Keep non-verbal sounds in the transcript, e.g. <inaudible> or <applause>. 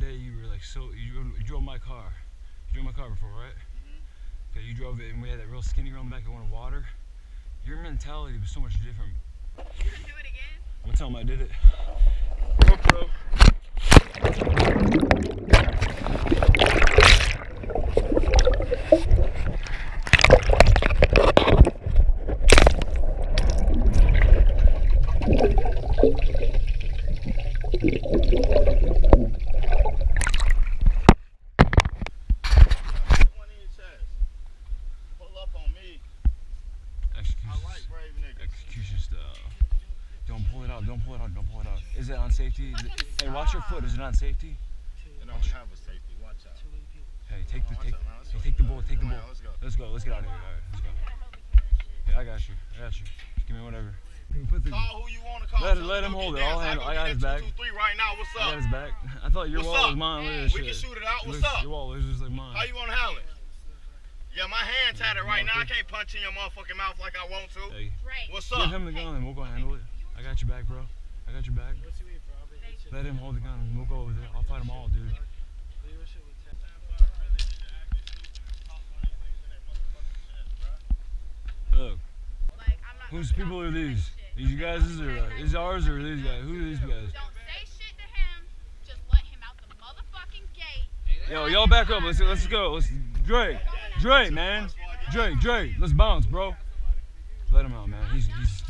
time. I remember that day you were like so you drove, you drove my car. You drove my car before, right? Mm-hmm. Okay, you drove it and we had that real skinny girl in the back that wanted water. Your mentality was so much different. You gonna do it again? I'm gonna tell him I did it. GoPro. One in your chest. Pull up on me. I Execution, brave niggas. execution style. Don't pull it out. Don't pull it out. Don't pull it out. Is it on safety? Is it, hey, watch your foot. Is it on safety? It don't have a safety. Watch out. Hey, take the Watch take. out. Let's Hey, go. take the bullet. Take the Come on, bullet. Let's go. Let's go. Let's get out of here. All right, let's go. Yeah, I got you. I got you. Give me whatever. Put the, Call who you want to call. Let- let him hold it. I'll handle- go I got get his that back. 223 right now. What's I up? got his back. <laughs> I thought your What's wall up? was mine. Look at this We shit. can shoot it out. What's looks- up? Your wall is just like mine. How you want to handle it? Yeah, my hand it right now. I can't punch in your motherfucking mouth like I want to. Hey, Right. What's give up? him the gun and we'll go handle it. I got your back, bro. I got your back. Let him hold the gun and we'll go over there. I'll fight them all, dude. Look, I'm not whose people are him these? These you guys or uh, is ours or these guys? Who are these guys? Don't say shit to him. Just let him out the motherfucking gate. Yo, y'all back up. Let's let's go. Let's Dre, Dre, man, Dre, Dre. Let's bounce, bro. Let him out, man. He's he's.